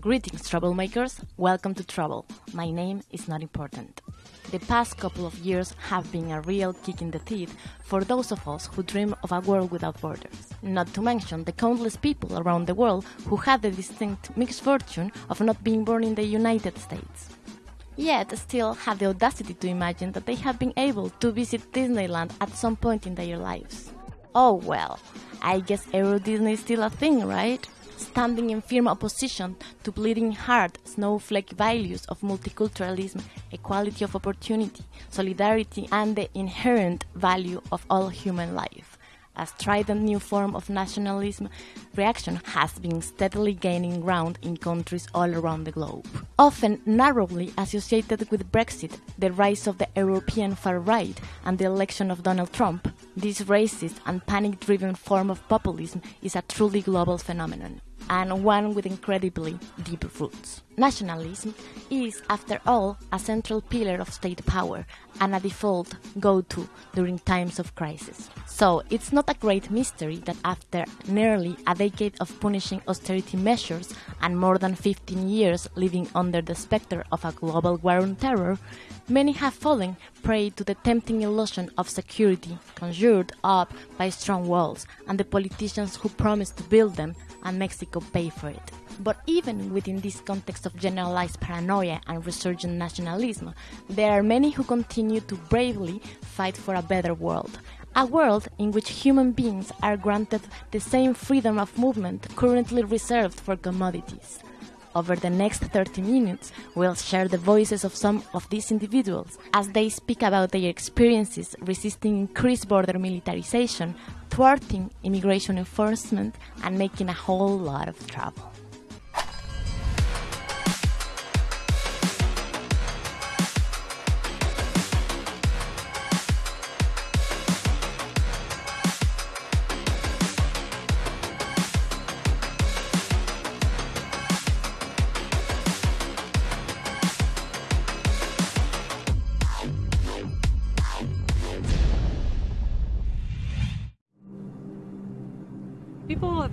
Greetings, troublemakers. Welcome to Trouble. My name is not important. The past couple of years have been a real kick in the teeth for those of us who dream of a world without borders. Not to mention the countless people around the world who had the distinct misfortune of not being born in the United States. Yet still have the audacity to imagine that they have been able to visit Disneyland at some point in their lives. Oh well, I guess Euro Disney is still a thing, right? Standing in firm opposition to bleeding heart snowflake values of multiculturalism, equality of opportunity, solidarity, and the inherent value of all human life a strident new form of nationalism reaction has been steadily gaining ground in countries all around the globe. Often narrowly associated with Brexit, the rise of the European far right, and the election of Donald Trump, this racist and panic driven form of populism is a truly global phenomenon and one with incredibly deep roots. Nationalism is, after all, a central pillar of state power and a default go to during times of crisis. So, it's not a great mystery that after nearly a decade of punishing austerity measures and more than 15 years living under the specter of a global war on terror, many have fallen prey to the tempting illusion of security conjured up by strong walls and the politicians who promise to build them and Mexico pay for it. But even within this context of generalized paranoia and resurgent nationalism, there are many who continue to bravely fight for a better world. A world in which human beings are granted the same freedom of movement currently reserved for commodities. Over the next 30 minutes, we'll share the voices of some of these individuals as they speak about their experiences resisting increased border militarization, thwarting immigration enforcement, and making a whole lot of trouble.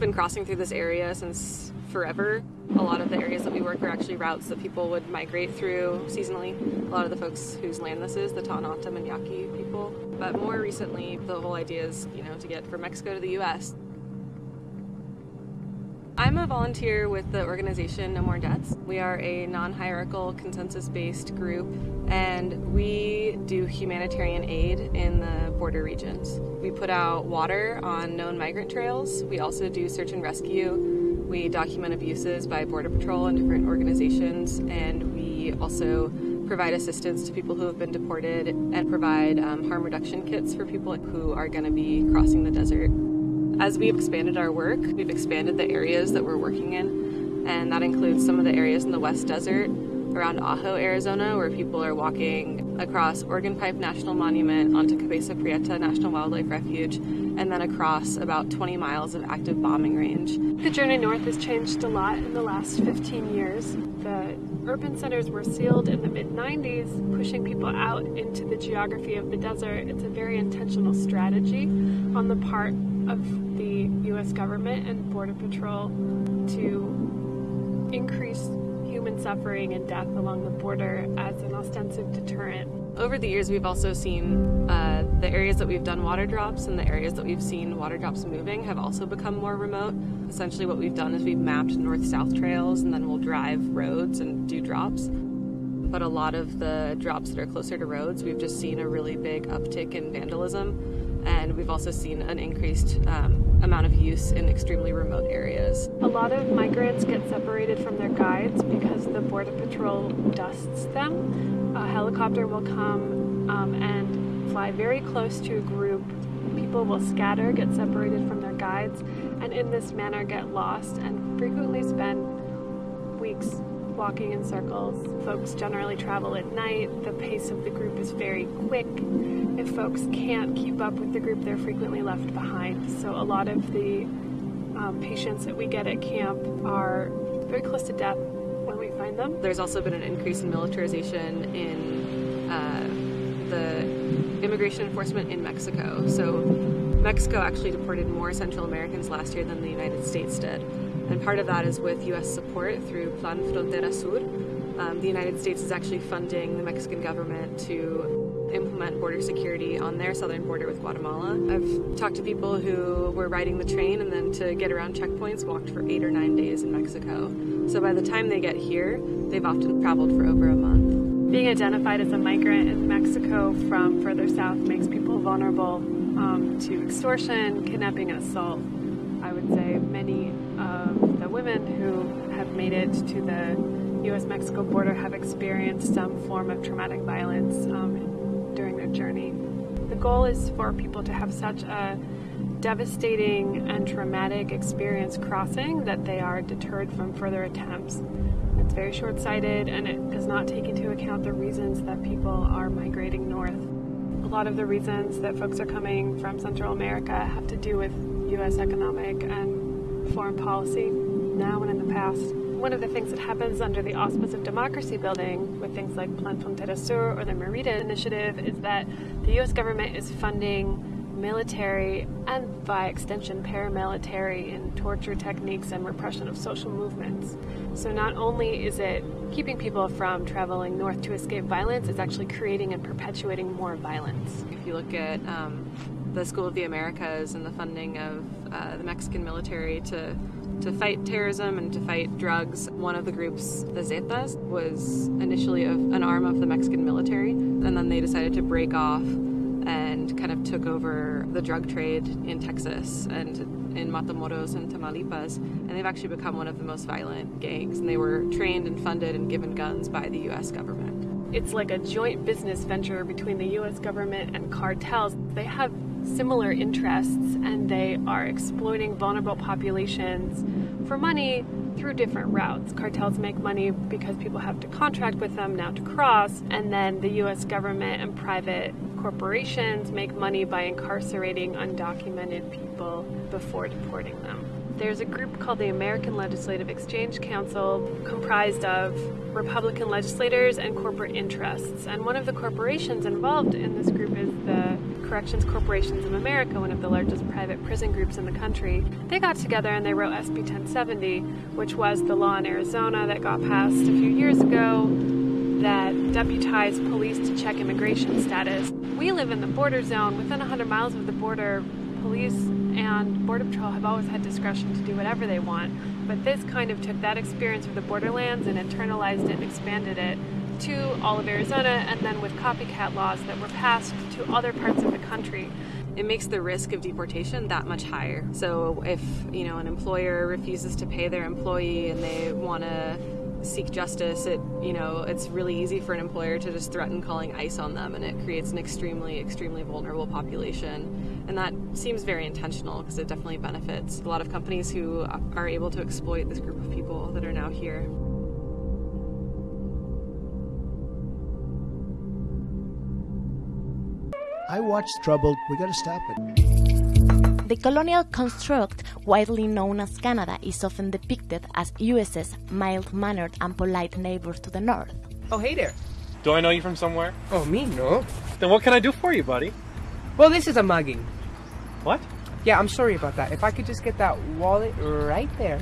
Been crossing through this area since forever. A lot of the areas that we work are actually routes that people would migrate through seasonally. A lot of the folks whose land this is, the Tohono and Yaqui people. But more recently, the whole idea is, you know, to get from Mexico to the U.S. I'm a volunteer with the organization No More Deaths. We are a non hierarchical, consensus based group, and we do humanitarian aid in the border regions. We put out water on known migrant trails. We also do search and rescue. We document abuses by Border Patrol and different organizations, and we also provide assistance to people who have been deported and provide um, harm reduction kits for people who are going to be crossing the desert. As we've expanded our work, we've expanded the areas that we're working in, and that includes some of the areas in the West Desert around Ajo, Arizona, where people are walking across Organ Pipe National Monument onto Cabeza Prieta National Wildlife Refuge, and then across about 20 miles of active bombing range. The journey north has changed a lot in the last 15 years. The urban centers were sealed in the mid 90s, pushing people out into the geography of the desert. It's a very intentional strategy on the part of the U.S. government and Border Patrol to increase human suffering and death along the border as an ostensive deterrent. Over the years, we've also seen uh, the areas that we've done water drops and the areas that we've seen water drops moving have also become more remote. Essentially, what we've done is we've mapped north south trails and then we'll drive roads and do drops. But a lot of the drops that are closer to roads, we've just seen a really big uptick in vandalism and we've also seen an increased um, amount of use in extremely remote areas. A lot of migrants get separated from their guides because the Border Patrol dusts them. A helicopter will come um, and fly very close to a group. People will scatter, get separated from their guides, and in this manner get lost and frequently spend weeks walking in circles. Folks generally travel at night. The pace of the group is very quick. If folks can't keep up with the group, they're frequently left behind. So a lot of the um, patients that we get at camp are very close to death when we find them. There's also been an increase in militarization in uh, the immigration enforcement in Mexico. So Mexico actually deported more Central Americans last year than the United States did. And part of that is with U.S. support through Plan Frontera Sur. Um, the United States is actually funding the Mexican government to implement border security on their southern border with Guatemala. I've talked to people who were riding the train and then to get around checkpoints walked for eight or nine days in Mexico. So by the time they get here, they've often traveled for over a month. Being identified as a migrant in Mexico from further south makes people vulnerable um, to extortion, kidnapping, and assault. I would say many of the women who have made it to the U.S. Mexico border have experienced some form of traumatic violence um, during their journey. The goal is for people to have such a devastating and traumatic experience crossing that they are deterred from further attempts. It's very short sighted and it does not take into account the reasons that people are migrating north. A lot of the reasons that folks are coming from Central America have to do with U.S. economic and foreign policy now and in the past. One of the things that happens under the auspice of democracy building with things like Plan Frontera Sur or the Merida Initiative is that the U.S. government is funding military and by extension paramilitary in torture techniques and repression of social movements. So not only is it keeping people from traveling north to escape violence, it's actually creating and perpetuating more violence. If you look at um, the School of the Americas and the funding of uh, the Mexican military to to fight terrorism and to fight drugs. One of the groups, the Zetas, was initially an arm of the Mexican military, and then they decided to break off and kind of took over the drug trade in Texas and in Matamoros and Tamaulipas. And they've actually become one of the most violent gangs. And they were trained and funded and given guns by the U.S. government. It's like a joint business venture between the U.S. government and cartels. They have similar interests and they are exploiting vulnerable populations for money through different routes. Cartels make money because people have to contract with them now to cross, and then the US government and private corporations make money by incarcerating undocumented people before deporting them. There's a group called the American Legislative Exchange Council comprised of Republican legislators and corporate interests. And one of the corporations involved in this group is the Corrections Corporations of America, one of the largest private prison groups in the country. They got together and they wrote SB 1070, which was the law in Arizona that got passed a few years ago that deputized police to check immigration status. We live in the border zone. Within 100 miles of the border, police and Border Patrol have always had discretion to do whatever they want. But this kind of took that experience of the borderlands and internalized it and expanded it to all of Arizona and then with copycat laws that were passed to other parts of the country it makes the risk of deportation that much higher. So if, you know, an employer refuses to pay their employee and they want to seek justice, it you know it's really easy for an employer to just threaten calling ICE on them, and it creates an extremely extremely vulnerable population. And that seems very intentional because it definitely benefits a lot of companies who are able to exploit this group of people that are now here. I watched Troubled. We got to stop it. The colonial construct, widely known as Canada, is often depicted as US's mild mannered and polite neighbor to the north. Oh, hey there. Do I know you from somewhere? Oh, me? No. Then what can I do for you, buddy? Well, this is a mugging. What? Yeah, I'm sorry about that. If I could just get that wallet right there.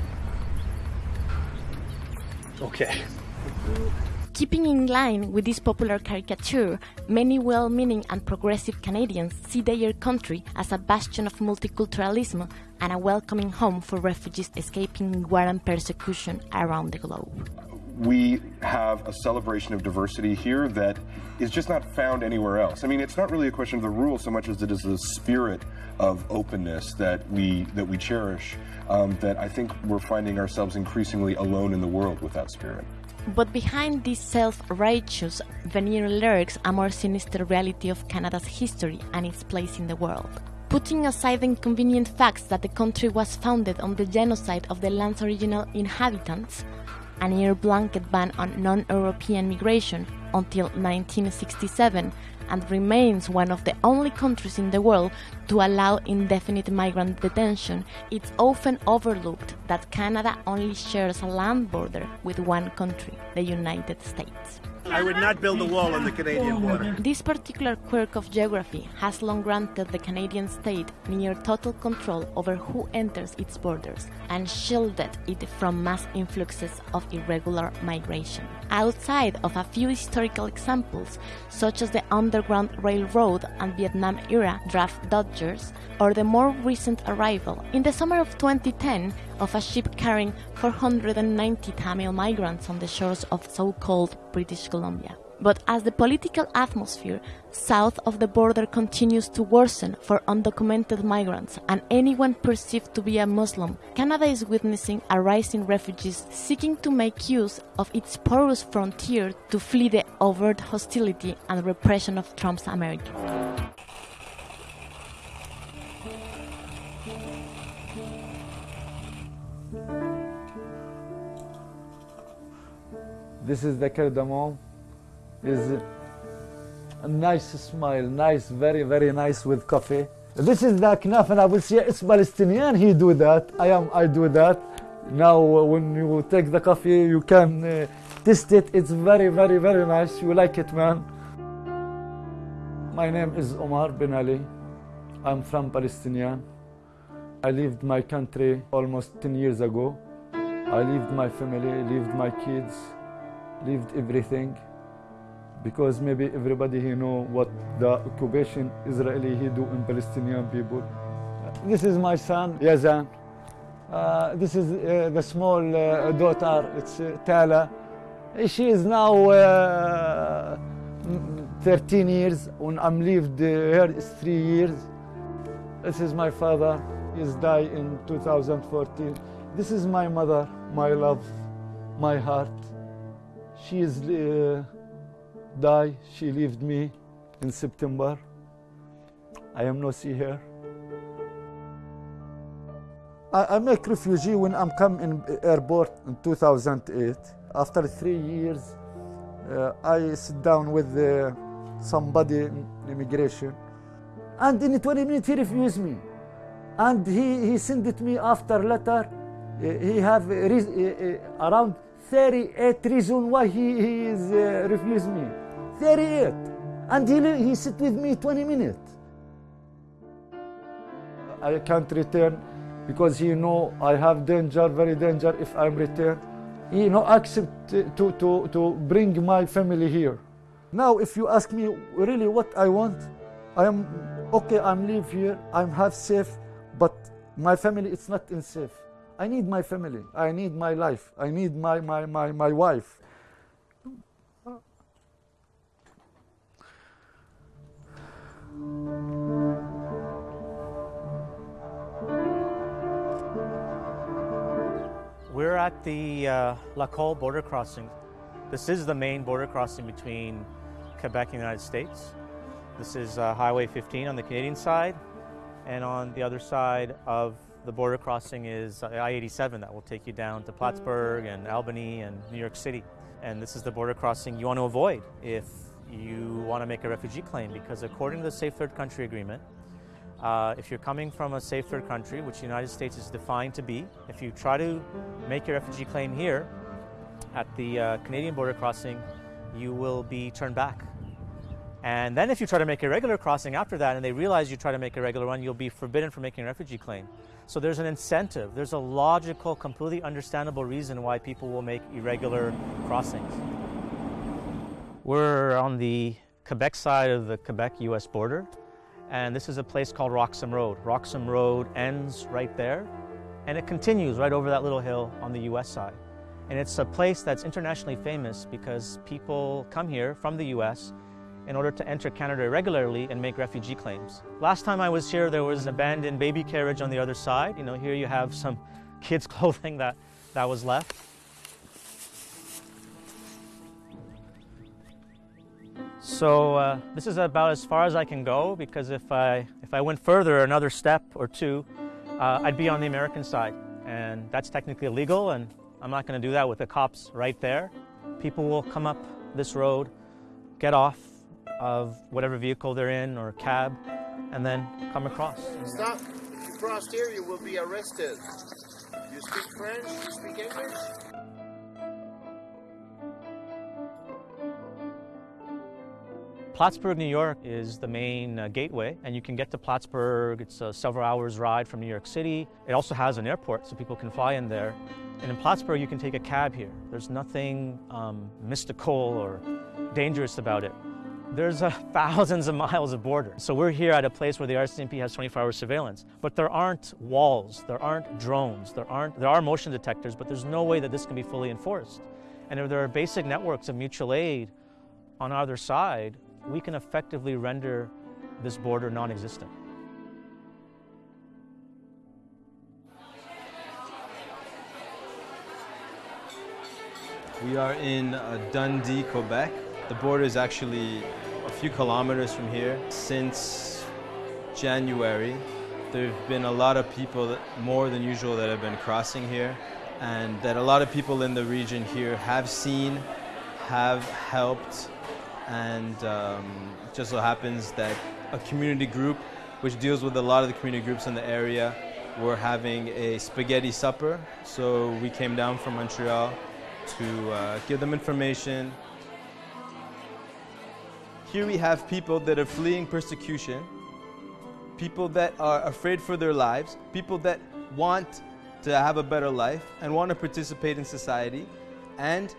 Okay. Keeping in line with this popular caricature, many well meaning and progressive Canadians see their country as a bastion of multiculturalism and a welcoming home for refugees escaping war and persecution around the globe. We have a celebration of diversity here that is just not found anywhere else. I mean, it's not really a question of the rules so much as it is the spirit of openness that we that we cherish. Um, that I think we're finding ourselves increasingly alone in the world with that spirit. But behind these self righteous veneer lurks a more sinister reality of Canada's history and its place in the world. Putting aside the inconvenient facts that the country was founded on the genocide of the land's original inhabitants, a near blanket ban on non European migration until 1967 and remains one of the only countries in the world to allow indefinite migrant detention, it's often overlooked that Canada only shares a land border with one country, the United States. I would not build a wall on the Canadian oh, border. This particular quirk of geography has long granted the Canadian state near total control over who enters its borders and shielded it from mass influxes of irregular migration. Outside of a few historical examples, such as the Underground Railroad and Vietnam era draft dodgers, or the more recent arrival in the summer of 2010 of a ship carrying 490 Tamil migrants on the shores of so called British Columbia. But as the political atmosphere south of the border continues to worsen for undocumented migrants and anyone perceived to be a Muslim, Canada is witnessing a rise in refugees seeking to make use of its porous frontier to flee the overt hostility and repression of Trump's America. This is the cardamom. Is a nice smile, nice, very, very nice with coffee. This is the knafeh nabulsia. It's Palestinian. He do that. I am. I do that. Now, uh, when you take the coffee, you can uh, taste it. It's very, very, very nice. You like it, man. My name is Omar bin Ali. I'm from Palestinian. I left my country almost 10 years ago. I left my family, left my kids, left everything because maybe everybody here know what the occupation Israeli he do in Palestinian people. This is my son, Yazan. Uh, this is uh, the small uh, daughter, it's uh, Tala. She is now uh, 13 years, when I'm lived here is three years. This is my father, he's died in 2014. This is my mother, my love, my heart. She is uh, die. She left me in September. I am not see her. I, I make refugee when I'm come in airport in 2008. After three years, uh, I sit down with uh, somebody in immigration, and in 20 minutes he refused me, and he he sent it me after letter. Uh, he have uh, uh, around 38 reasons why he, he is uh, refused me. 38. And he, he sit with me 20 minutes. I can't return because he know I have danger, very danger if I'm return. He no accept to, to, to bring my family here. Now if you ask me really what I want, I am okay, I'm live here, I'm have safe, but my family it's not in safe. I need my family. I need my life. I need my, my, my, my wife. We're at the uh, Lacolle border crossing. This is the main border crossing between Quebec and the United States. This is uh, Highway 15 on the Canadian side, and on the other side of the border crossing is I-87 that will take you down to Plattsburgh and Albany and New York City. And this is the border crossing you want to avoid if you want to make a refugee claim, because according to the Safe Third Country Agreement, uh, if you're coming from a safe third country, which the United States is defined to be, if you try to make your refugee claim here at the uh, Canadian border crossing, you will be turned back. And then if you try to make a regular crossing after that and they realize you try to make a regular one, you'll be forbidden from making a refugee claim. So there's an incentive, there's a logical, completely understandable reason why people will make irregular crossings. We're on the Quebec side of the Quebec US border and this is a place called Roxham Road. Roxham Road ends right there, and it continues right over that little hill on the US side. And it's a place that's internationally famous because people come here from the US in order to enter Canada regularly and make refugee claims. Last time I was here, there was an abandoned baby carriage on the other side. You know, here you have some kids' clothing that, that was left. So uh, this is about as far as I can go because if I if I went further another step or two, uh, I'd be on the American side, and that's technically illegal, and I'm not going to do that with the cops right there. People will come up this road, get off of whatever vehicle they're in or cab, and then come across. Stop. If you cross here, you will be arrested. You speak French? You speak English? Plattsburgh, New York is the main uh, gateway, and you can get to Plattsburgh. It's a several hours ride from New York City. It also has an airport, so people can fly in there. And in Plattsburgh, you can take a cab here. There's nothing um, mystical or dangerous about it. There's uh, thousands of miles of border. So we're here at a place where the RCMP has 24-hour surveillance. But there aren't walls, there aren't drones, there aren't there are motion detectors, but there's no way that this can be fully enforced. And if there are basic networks of mutual aid on either side, we can effectively render this border non-existent. We are in uh, Dundee, Quebec. The border is actually a few kilometers from here. Since January, there have been a lot of people, more than usual, that have been crossing here, and that a lot of people in the region here have seen, have helped, and um, just so happens that a community group, which deals with a lot of the community groups in the area, were having a spaghetti supper. So we came down from Montreal to uh, give them information. Here we have people that are fleeing persecution, people that are afraid for their lives, people that want to have a better life and want to participate in society, and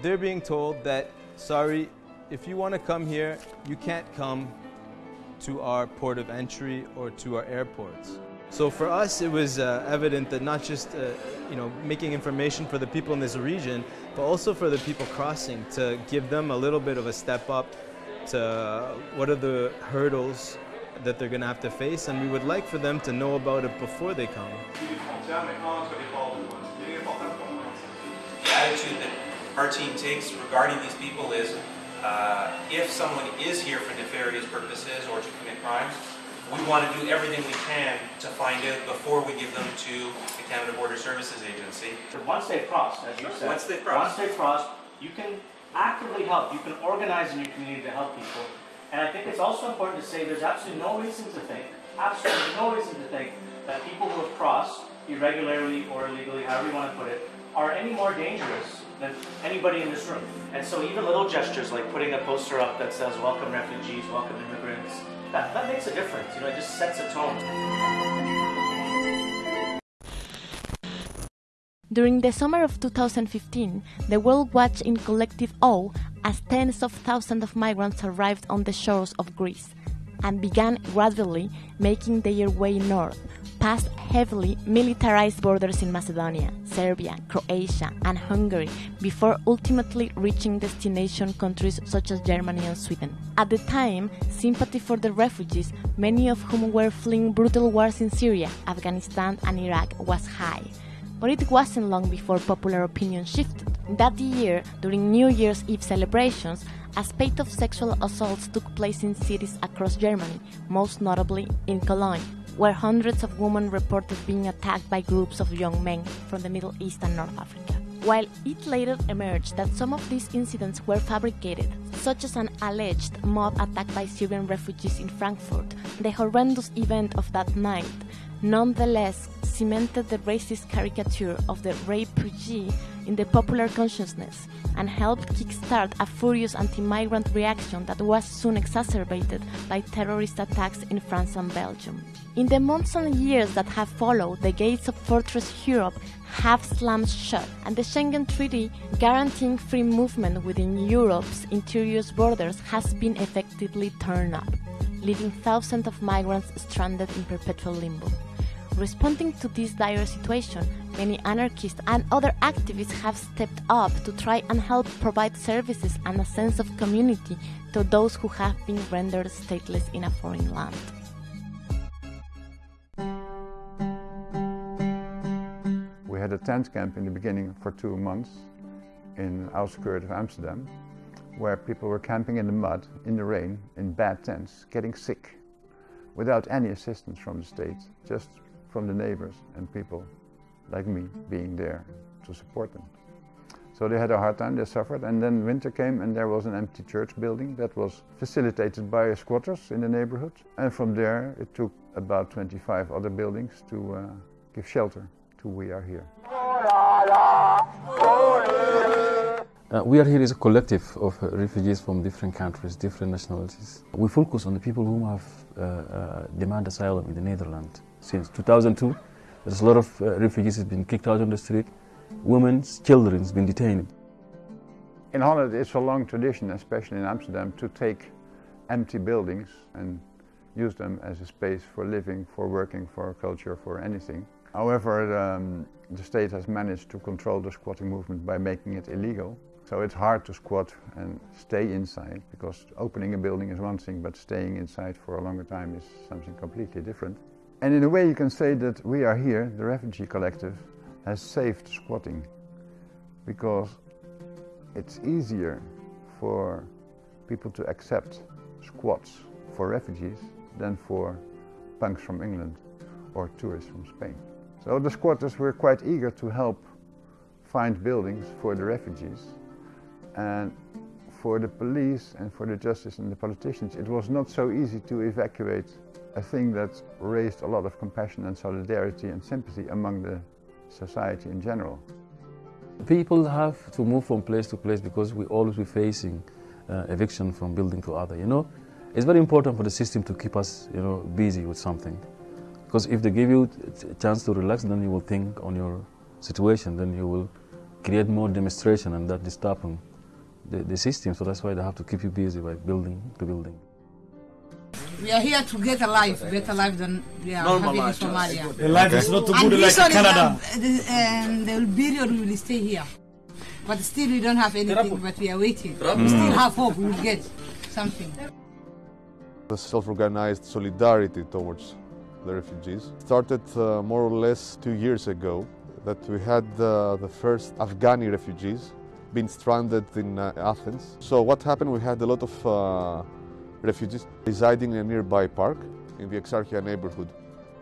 they're being told that, sorry, if you want to come here, you can't come to our port of entry or to our airports. So for us, it was uh, evident that not just uh, you know making information for the people in this region, but also for the people crossing to give them a little bit of a step up to what are the hurdles that they're going to have to face, and we would like for them to know about it before they come. The attitude that our team takes regarding these people is uh, if someone is here for nefarious purposes or to commit crimes, we want to do everything we can to find out before we give them to the Canada Border Services Agency. Once they've crossed, as you said, Once they've crossed. once they've crossed, you can actively help. You can organize in your community to help people. And I think it's also important to say there's absolutely no reason to think, absolutely no reason to think that people who have crossed irregularly or illegally, however you want to put it, are any more dangerous than anybody in this room. And so even little gestures like putting a poster up that says welcome refugees, welcome immigrants, that, that makes a difference. You know, it just sets a tone. During the summer of 2015, the world watched in collective awe as tens of thousands of migrants arrived on the shores of Greece and began gradually making their way north, past heavily militarized borders in Macedonia, Serbia, Croatia, and Hungary before ultimately reaching destination countries such as Germany and Sweden. At the time, sympathy for the refugees, many of whom were fleeing brutal wars in Syria, Afghanistan, and Iraq, was high. But it wasn't long before popular opinion shifted. That year, during New Year's Eve celebrations, a spate of sexual assaults took place in cities across Germany, most notably in Cologne, where hundreds of women reported being attacked by groups of young men from the Middle East and North Africa. While it later emerged that some of these incidents were fabricated, such as an alleged mob attack by Syrian refugees in Frankfurt, the horrendous event of that night nonetheless cemented the racist caricature of the refugee in the popular consciousness and helped kickstart a furious anti-migrant reaction that was soon exacerbated by terrorist attacks in France and Belgium. In the months and years that have followed, the gates of Fortress Europe have slammed shut, and the Schengen Treaty guaranteeing free movement within Europe's interior borders has been effectively turned up, leaving thousands of migrants stranded in perpetual limbo. Responding to this dire situation, many anarchists and other activists have stepped up to try and help provide services and a sense of community to those who have been rendered stateless in a foreign land. We had a tent camp in the beginning for two months in outskirts of Amsterdam, where people were camping in the mud, in the rain, in bad tents, getting sick, without any assistance from the state, just from the neighbors and people like me being there to support them. So they had a hard time, they suffered, and then winter came and there was an empty church building that was facilitated by squatters in the neighborhood. And from there it took about 25 other buildings to uh, give shelter to We Are Here. Uh, we are here as a collective of refugees from different countries, different nationalities. We focus on the people who have uh, uh demanded asylum in the Netherlands. Since 2002, there's a lot of uh, refugees have been kicked out on the street. Women, children have been detained. In Holland, it's a long tradition, especially in Amsterdam, to take empty buildings and use them as a space for living, for working, for culture, for anything. However, um, the state has managed to control the squatting movement by making it illegal. So it's hard to squat and stay inside because opening a building is one thing, but staying inside for a longer time is something completely different. And in a way, you can say that we are here, the refugee collective, has saved squatting because it's easier for people to accept squats for refugees than for punks from England or tourists from Spain. So the squatters were quite eager to help find buildings for the refugees. And for the police and for the justice and the politicians, it was not so easy to evacuate a thing that raised a lot of compassion and solidarity and sympathy among the society in general. People have to move from place to place because we always be facing uh, eviction from building to other, you know. It's very important for the system to keep us, you know, busy with something. Because if they give you a chance to relax, then you will think on your situation, then you will create more demonstration and that disturbing the, the system. So that's why they have to keep you busy by building to building. We are here to get a life, better life than we are Normal having in Somalia. The life okay. is not too good like Canada. And the period we will stay here. But still we don't have anything, but we are waiting. We still have hope we will get something. The self-organized solidarity towards the refugees. Started uh, more or less two years ago that we had uh, the first Afghani refugees being stranded in uh, Athens. So what happened, we had a lot of uh, refugees residing in a nearby park in the Exarchia neighborhood.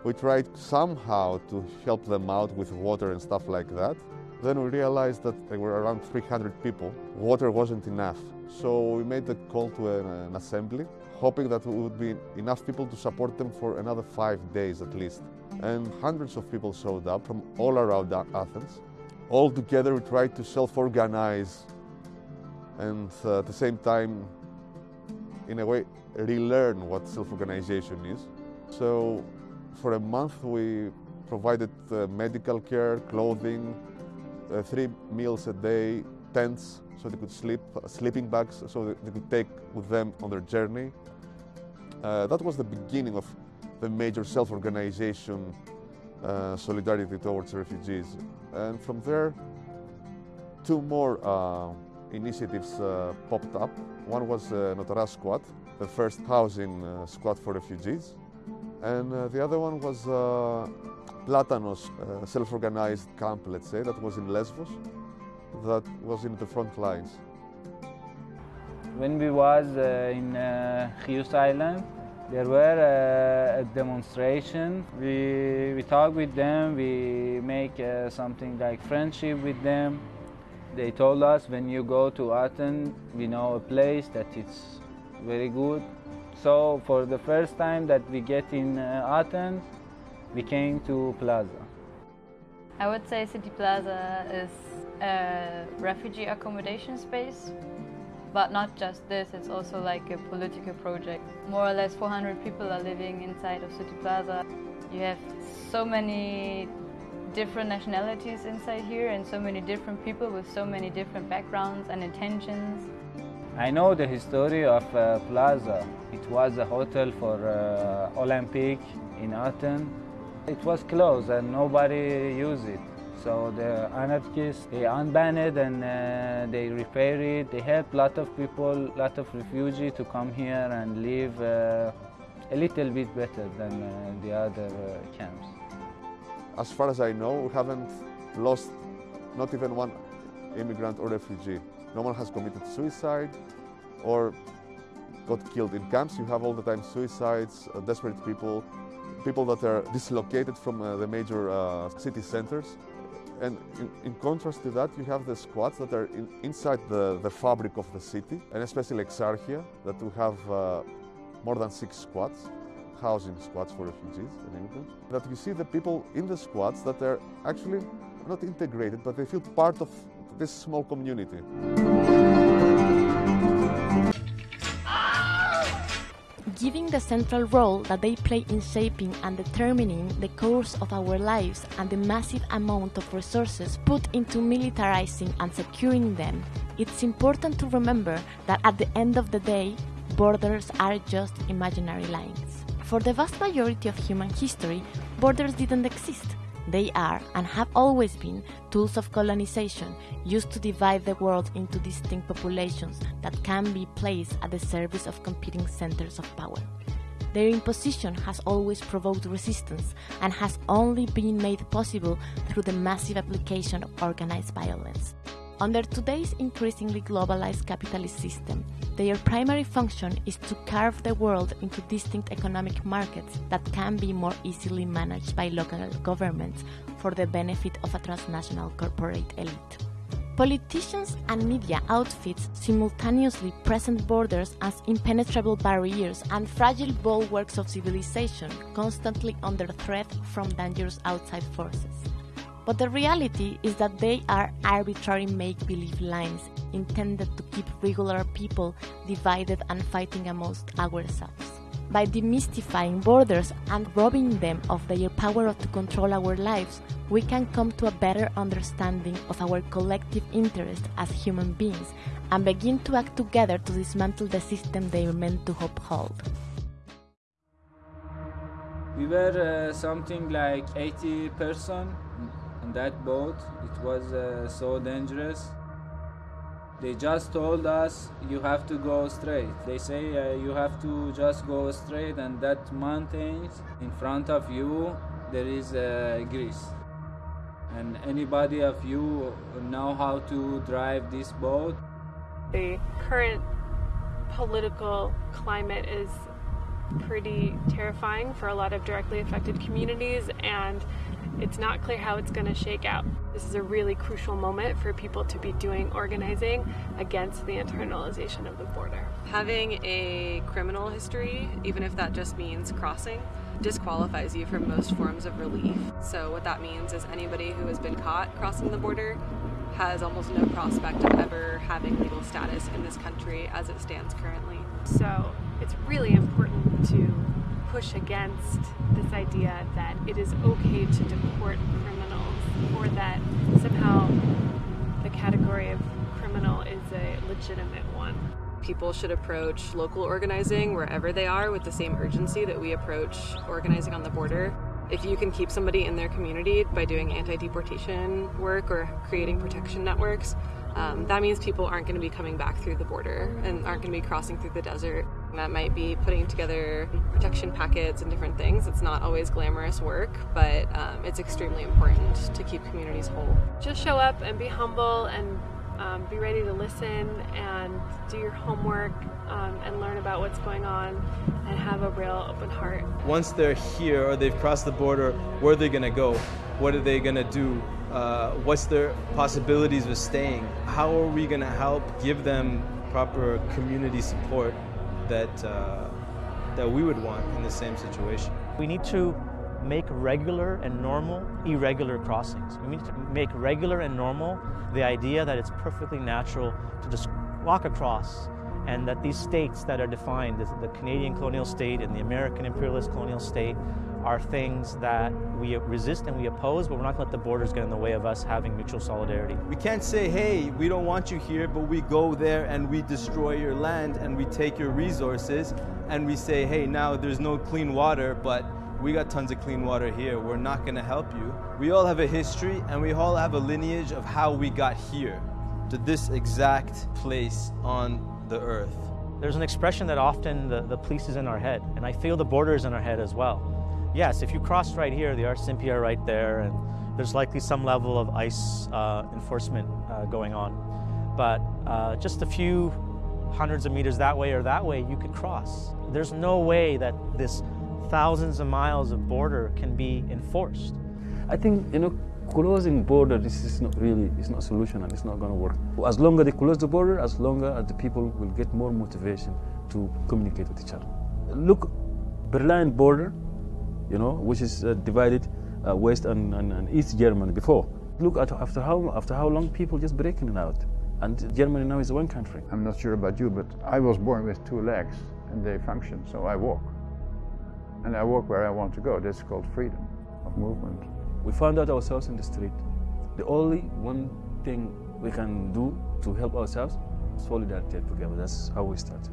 We tried somehow to help them out with water and stuff like that. Then we realized that there were around 300 people. Water wasn't enough. So we made a call to an, an assembly hoping that there would be enough people to support them for another five days at least. And hundreds of people showed up from all around Athens. All together we tried to self-organize and uh, at the same time, in a way, relearn what self-organization is. So for a month we provided uh, medical care, clothing, uh, three meals a day, tents so they could sleep, sleeping bags so they could take with them on their journey. Uh, that was the beginning of the major self-organization uh, solidarity towards refugees. And from there, two more uh, initiatives uh, popped up. One was uh, Notara Squat, the first housing uh, squat for refugees. And uh, the other one was Platanos, self-organized camp, let's say, that was in Lesbos, that was in the front lines. When we was uh, in uh, Chios Island, there were uh, a demonstration. We, we talk with them, we make uh, something like friendship with them. They told us when you go to Athens, we know a place that is very good. So for the first time that we get in uh, Athens, we came to Plaza. I would say City Plaza is a refugee accommodation space but not just this, it's also like a political project. More or less 400 people are living inside of City Plaza. You have so many different nationalities inside here and so many different people with so many different backgrounds and intentions. I know the history of uh, Plaza. It was a hotel for uh, Olympic in Athens. It was closed and nobody used it. So the anarchists, they unbanned it and uh, they repair it. They help a lot of people, a lot of refugees to come here and live uh, a little bit better than uh, the other uh, camps. As far as I know, we haven't lost not even one immigrant or refugee. No one has committed suicide or got killed in camps. You have all the time suicides, uh, desperate people, people that are dislocated from uh, the major city centers. And in, in, contrast to that, you have the squats that are in, inside the, the fabric of the city, and especially Exarchia, that we have uh, more than six squats, housing squats for refugees and immigrants. That you see the people in the squats that they're actually not integrated, but they feel part of, this small community. Given the central role that they play in shaping and determining the course of our lives and the massive amount of resources put into militarizing and securing them, it's important to remember that at the end of the day, borders are just imaginary lines. For the vast majority of human history, borders didn't exist. They are, and have always been, tools of colonization used to divide the world into distinct populations that can be placed at the service of competing centers of power. Their imposition has always provoked resistance and has only been made possible through the massive application of organized violence. Under today's increasingly globalized capitalist system, their primary function is to carve the world into distinct economic markets that can be more easily managed by local governments for the benefit of a transnational corporate elite. Politicians and media outfits simultaneously present borders as impenetrable barriers and fragile bulwarks of civilization constantly under threat from dangerous outside forces. But the reality is that they are arbitrary make believe lines intended to keep regular people divided and fighting amongst ourselves. By demystifying borders and robbing them of their power to control our lives, we can come to a better understanding of our collective interest as human beings and begin to act together to dismantle the system they are meant to uphold. We were uh, something like 80 person that boat. It was uh, so dangerous. They just told us you have to go straight. They say uh, you have to just go straight, and that mountains in front of you there is uh, Greece. And anybody of you know how to drive this boat? The current political climate is pretty terrifying for a lot of directly affected communities and it's not clear how it's going to shake out. This is a really crucial moment for people to be doing organizing against the internalization of the border. Having a criminal history, even if that just means crossing, disqualifies you from most forms of relief. So, what that means is anybody who has been caught crossing the border has almost no prospect of ever having legal status in this country as it stands currently. So, it's really important to push against this idea that it is okay to deport criminals or that somehow the category of criminal is a legitimate one. People should approach local organizing wherever they are with the same urgency that we approach organizing on the border. If you can keep somebody in their community by doing anti deportation work or creating protection networks, um, that means people aren't going to be coming back through the border and aren't going to be crossing through the desert. That might be putting together protection packets and different things. It's not always glamorous work, but um, it's extremely important to keep communities whole. Just show up and be humble and um, be ready to listen and do your homework um, and learn about what's going on and have a real open heart. Once they're here or they've crossed the border, where are they going to go? What are they going to do? Uh, what's their possibilities of staying? How are we going to help give them proper community support that, uh, that we would want in the same situation? We need to make regular and normal irregular crossings. We need to make regular and normal the idea that it's perfectly natural to just walk across and that these states that are defined, the Canadian colonial state and the American imperialist colonial state, are things that we resist and we oppose, but we're not going to let the borders get in the way of us having mutual solidarity. We can't say, hey, we don't want you here, but we go there and we destroy your land and we take your resources and we say, hey, now there's no clean water, but we got tons of clean water here. We're not going to help you. We all have a history and we all have a lineage of how we got here to this exact place on the earth. There's an expression that often the, the police is in our head, and I feel the border is in our head as well. Yes, if you cross right here, the RCMP are right there, and there's likely some level of ICE uh, enforcement uh, going on. But uh, just a few hundreds of meters that way or that way, you could cross. There's no way that this thousands of miles of border can be enforced. I think, you know, closing border this is not really it's not a solution and it's not going to work as longer they close the border as longer as the people will get more motivation to communicate with each other look berlin border you know which is uh, divided uh, west and, and, and, east germany before look at after how, after how long people just breaking it out. And Germany now is one country. I'm not sure about you, but I was born with two legs and they function, so I walk. And I walk where I want to go. That's called freedom of movement. We found out ourselves in the street. The only one thing we can do to help ourselves, solidarity together. That's how we start.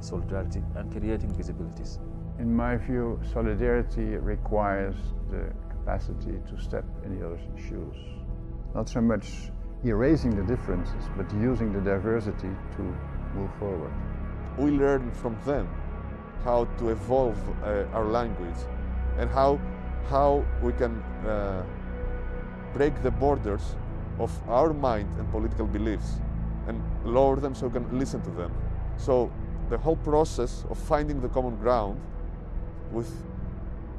Solidarity and creating visibilities. In my view, solidarity requires the capacity to step in the other's shoes. Not so much erasing the differences, but using the diversity to move forward. We learn from them how to evolve uh, our language and how, how we can uh, break the borders of our mind and political beliefs and lower them so we can listen to them. So the whole process of finding the common ground with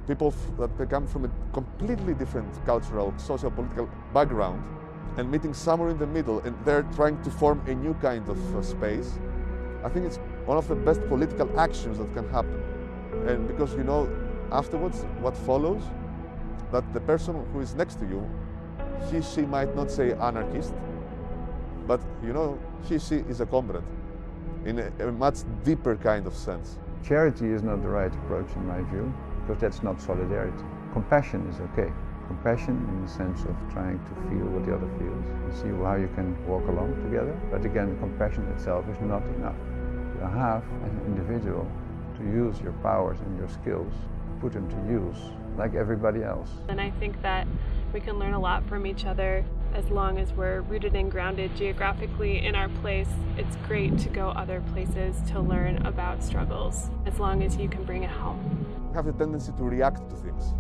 people that come from a completely different cultural, social, political background and meeting somewhere in the middle and they're trying to form a new kind of uh, space, I think it's one of the best political actions that can happen. And because you know, afterwards, what follows, that the person who is next to you, he, she might not say anarchist, but you know, he, she is a comrade in a, a much deeper kind of sense. Charity is not the right approach in my view, because that's not solidarity. Compassion is okay. Compassion in the sense of trying to feel what the other feels and see how you can walk along together. But again, compassion itself is not enough. You have, as an individual, to use your powers and your skills, put them to use, like everybody else. And I think that we can learn a lot from each other as long as we're rooted and grounded geographically in our place. It's great to go other places to learn about struggles, as long as you can bring it home. We have the tendency to react to things.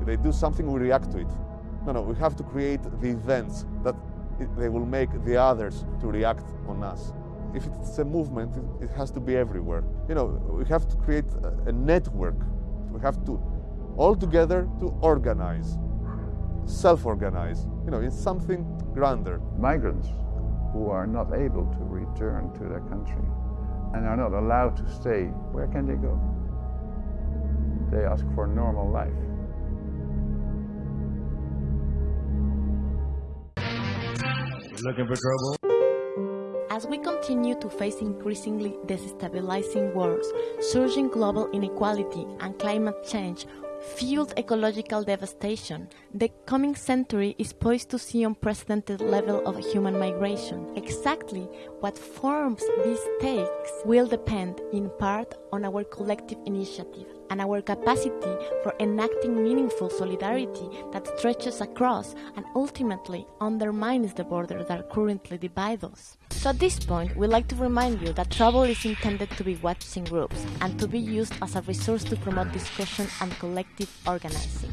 If they do something, we react to it. No, no, we have to create the events that they will make the others to react on us. If it's a movement, it has to be everywhere. You know, we have to create a network. We have to all together to organize, self-organize, you know, in something grander. Migrants who are not able to return to their country and are not allowed to stay, where can they go? They ask for normal life. Looking for trouble? As we continue to face increasingly destabilizing wars, surging global inequality, and climate change, fueled ecological devastation, the coming century is poised to see unprecedented level of human migration. Exactly what forms this takes will depend in part on our collective initiative and our capacity for enacting meaningful solidarity that stretches across and ultimately undermines the borders that currently divide us. So at this point, we'd like to remind you that Trouble is intended to be watched in groups and to be used as a resource to promote discussion and collective organizing.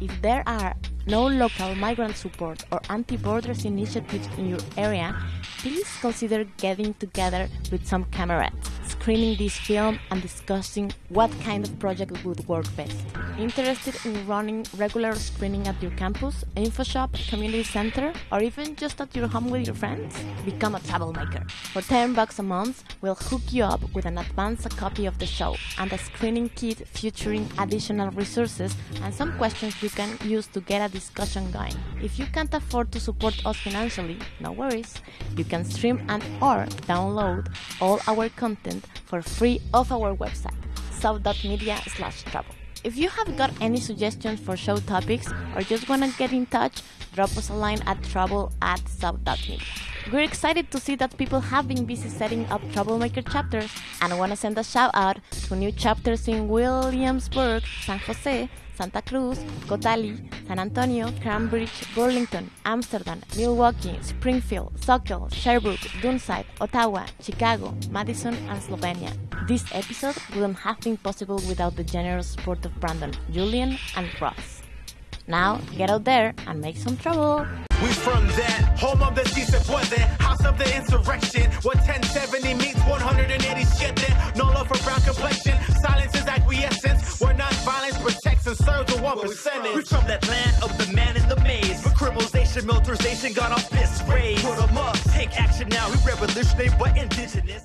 If there are no local migrant support or anti-borders initiatives in your area, please consider getting together with some comrades, screening this film and discussing what kind of project would work best. Interested in running regular screening at your campus, info shop, community center, or even just at your home with your friends? Become a troublemaker. For 10 bucks a month, we'll hook you up with an advance copy of the show and a screening kit featuring additional resources and some questions you can use to get a discussion going. If you can't afford to support us financially, no worries. You can stream and or download all our content for free off our website, sub.media slash trouble. If you have got any suggestions for show topics or just want to get in touch, drop us a line at trouble at sub.media. We're excited to see that people have been busy setting up troublemaker chapters and I want to send a shout out to new chapters in Williamsburg, San Jose, Santa Cruz, Cotati, San Antonio, Cambridge, Burlington, Amsterdam, Milwaukee, Springfield, Soquel, Sherbrooke, Dunside, Ottawa, Chicago, Madison, and Slovenia. This episode wouldn't have been possible without the generous support of Brandon, Julian, and Ross. Now, get out there and make some trouble! We from that home of the si se house of the insurrection. What 1070 meets 187. No love for brown complexion. Silence is acquiescence. We're not violence protects and serves the one percentage. We from that land of the man in the maze. But criminalization, militarization got our fists raised. Put 'em up, take action now. We revolutionary but indigenous.